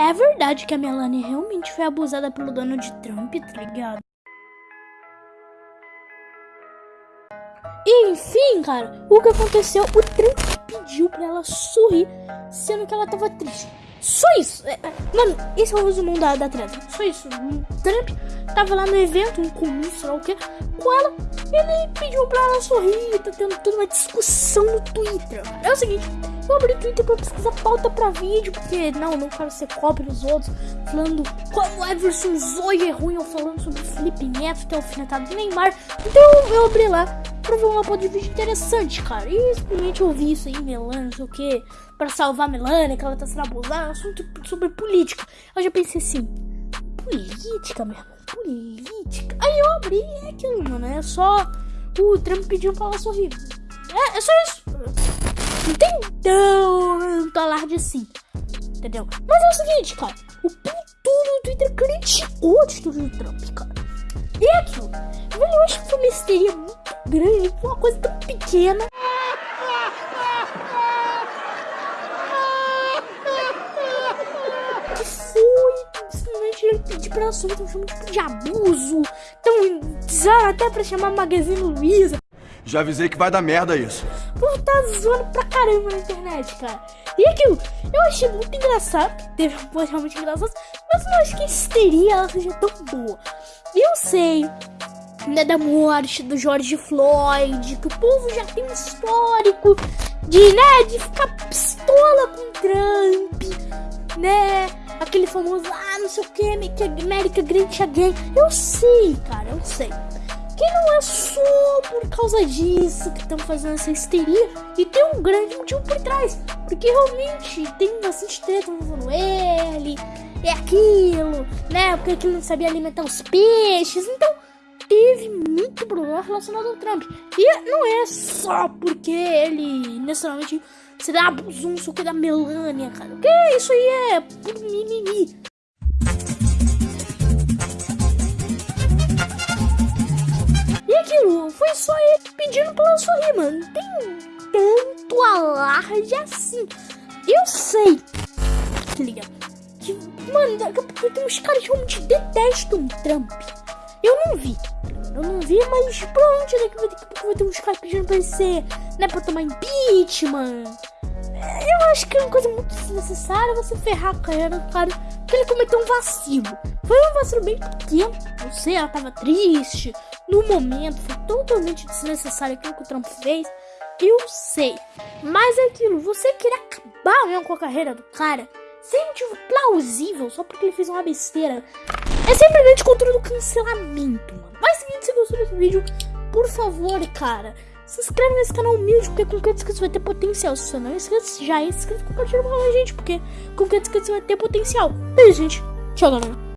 É verdade que a Melania realmente foi abusada pelo Donald Trump, tá ligado? E, enfim, cara, o que aconteceu? O Trump pediu pra ela sorrir, sendo que ela tava triste. Só isso. É, é, mano, esse é o resumão da, da treta. Só isso. O Trump tava lá no evento, um comício, sei lá o que, com ela. Ele pediu pra ela sorrir, tá tendo toda uma discussão no Twitter. É o seguinte, eu abri o Twitter pra pesquisar pauta pra vídeo, porque não, não quero ser cópia dos outros, falando como Everson Zoe é ruim, ou falando sobre Felipe Neto, que é alfinetado do Neymar. Então eu abri lá pra ver uma pauta de vídeo interessante, cara. E simplesmente eu vi isso aí, Melania, não sei o que, pra salvar a Melania, que ela tá sendo abusada, assunto sobre política. Eu já pensei assim, política, meu política. Aí eu abri é aquilo, mano, é só o Trump pediu pra ela sorrir. É, é só isso. Assim, entendeu? Mas é o seguinte, cara, o tudo do Twitter criticou a atitude do Trump, cara. E é aquilo, velho, eu acho que foi uma histeria muito grande, uma coisa tão pequena. Que foi simplesmente ele pedir pra ela sumir, tão chamando tipo de abuso, tão até pra chamar Magazine Luiza. Já avisei que vai dar merda isso. O povo tá zoando pra caramba na internet, cara. E aquilo, eu achei muito engraçado, teve post realmente engraçado, mas eu não acho que a histeria ela seja tão boa. E eu sei, né, da morte do George Floyd, que o povo já tem um histórico de, né, de ficar pistola com Trump, né? Aquele famoso, ah, não sei o que, América Great Again. Eu sei, cara, eu sei. Que não é só por causa disso que estão fazendo essa histeria. E tem um grande motivo por trás. Porque realmente tem bastante treta envolvendo ele. É aquilo, né? Porque aquilo não sabia alimentar os peixes. Então, teve muito problema relacionado ao Trump. E não é só porque ele necessariamente se dá abusou, não que da Melania, cara. Que isso aí é mimimi. Foi só ele pedindo pra ela sorrir, mano. Não tem tanto alarde assim. Eu sei, tá ligado? Que, mano, daqui a pouco tem uns caras que realmente detestam o Trump. Eu não vi. Eu não vi, mas daqui, daqui a pouco vai ter uns caras pedindo pra ele ser, né, pra tomar impeachment. Eu acho que é uma coisa muito desnecessária você ferrar a carreira do cara porque ele cometeu um vacilo. Foi um vacilo bem pequeno, não sei, ela tava triste. No momento, foi totalmente desnecessário aquilo que o Trump fez. Eu sei. Mas é aquilo, você querer acabar mesmo com a carreira do cara sem motivo plausível, só porque ele fez uma besteira, é simplesmente controle do cancelamento, mano. Mas seguinte, se gostou desse vídeo, por favor, cara, se inscreve nesse canal humilde, porque com cada inscrito você vai ter potencial. Se você não é inscrito, já é inscrito, compartilha com a gente, porque com cada inscrito você vai ter potencial. Beijo, gente. Tchau, galera.